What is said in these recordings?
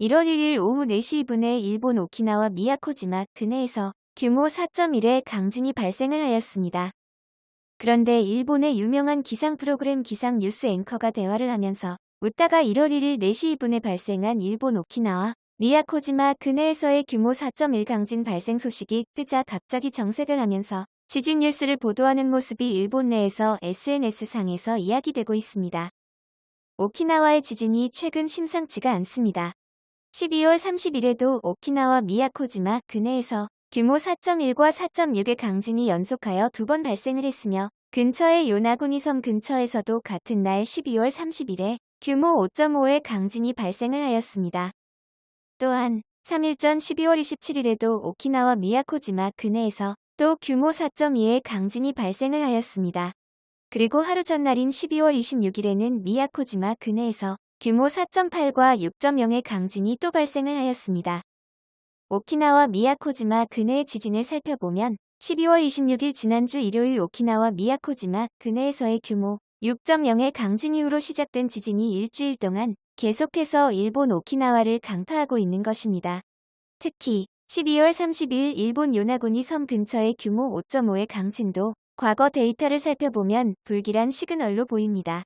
1월 1일 오후 4시 2분에 일본 오키나와 미야코지마 근해에서 규모 4.1의 강진이 발생을 하였습니다. 그런데 일본의 유명한 기상 프로그램 기상 뉴스 앵커가 대화를 하면서 웃다가 1월 1일 4시 2분에 발생한 일본 오키나와 미야코지마 근해에서의 규모 4.1 강진 발생 소식이 뜨자 갑자기 정색을 하면서 지진 뉴스를 보도하는 모습이 일본 내에서 SNS상에서 이야기되고 있습니다. 오키나와의 지진이 최근 심상치가 않습니다. 12월 30일에도 오키나와 미야코지마 근해에서 규모 4.1과 4.6의 강진이 연속하여 두 번 발생을 했으며 근처의 요나구니 섬 근처에서도 같은 날 12월 30일에 규모 5.5의 강진이 발생을 하였습니다. 또한 3일 전 12월 27일에도 오키나와 미야코지마 근해에서 또 규모 4.2의 강진이 발생을 하였습니다. 그리고 하루 전날인 12월 26일에는 미야코지마 근해에서 규모 4.8과 6.0의 강진이 또 발생을 하였습니다. 오키나와 미야코지마 근해의 지진을 살펴보면 12월 26일 지난주 일요일 오키나와 미야코지마 근해에서의 규모 6.0의 강진 이후로 시작된 지진이 일주일 동안 계속해서 일본 오키나와를 강타하고 있는 것입니다. 특히 12월 30일 일본 요나구니 섬 근처의 규모 5.5의 강진도 과거 데이터를 살펴보면 불길한 시그널로 보입니다.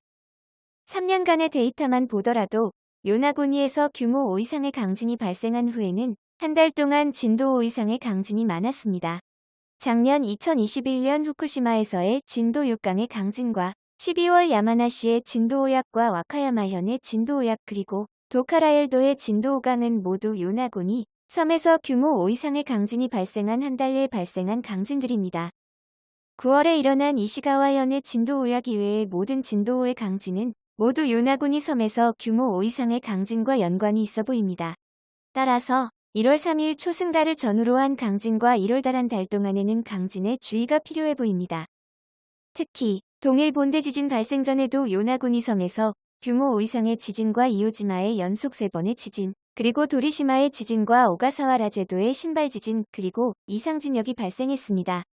3년간의 데이터만 보더라도 요나구니에서 규모 5 이상의 강진이 발생한 후에는 한 달 동안 진도 5 이상의 강진이 많았습니다. 작년 2021년 후쿠시마에서의 진도 6강의 강진과 12월 야마나시의 진도 5약과 와카야마현의 진도 5약 그리고 도카라엘도의 진도 5강은 모두 요나군이 섬에서 규모 5 이상의 강진이 발생한 한달 내에 발생한 강진들입니다. 9월에 일어난 이시가와현의 진도 5약 이외의 모든 진도 5의 강진은 모두 요나군이 섬에서 규모 5 이상의 강진과 연관이 있어 보입니다. 따라서 1월 3일 초승달을 전후로 한 강진과 1월 달 한 달 동안에는 강진에 주의가 필요해 보입니다. 특히 동일 본대 지진 발생 전에도 요나구니 섬에서 규모 5 이상의 지진과 이오지마의 연속 3번의 지진, 그리고 도리시마의 지진과 오가사와 라 제도의 신발 지진, 그리고 이상 진역이 발생했습니다.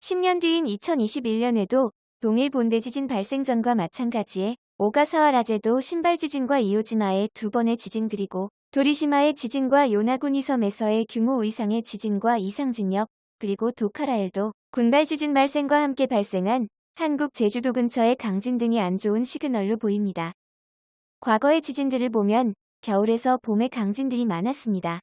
10년 뒤인 2021년에도 동일 본대 지진 발생 전과 마찬가지에 오가사와 라 제도 신발 지진과 이오지마의 두 번의 지진 그리고 도리시마의 지진과 요나구니 섬에서의 규모 5 이상의 지진과 이상 진역, 그리고 도카라엘도 군발 지진 발생과 함께 발생한 한국 제주도 근처의 강진 등이 안 좋은 시그널로 보입니다. 과거의 지진들을 보면 겨울에서 봄에 강진들이 많았습니다.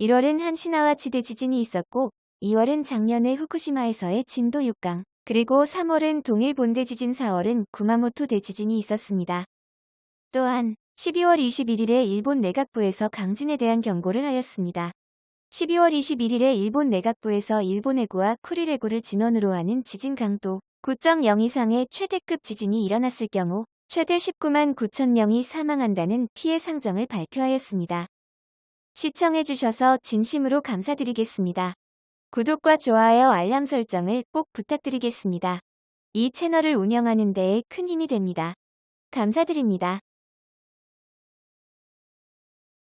1월은 한시나와 지대 지진이 있었고 2월은 작년에 후쿠시마에서의 진도 6강, 그리고 3월은 동일 본대 지진 4월은 구마모토 대지진이 있었습니다. 또한 12월 21일에 일본 내각부에서 강진에 대한 경고를 하였습니다. 12월 21일에 일본 내각부에서 일본 해구와 쿠릴 해구를 진원으로 하는 지진 강도 9.0 이상의 최대급 지진이 일어났을 경우 최대 19만 9천 명이 사망한다는 피해 상정을 발표하였습니다. 시청해주셔서 진심으로 감사드리겠습니다. 구독과 좋아요 알람 설정을 꼭 부탁드리겠습니다. 이 채널을 운영하는 데에 큰 힘이 됩니다. 감사드립니다.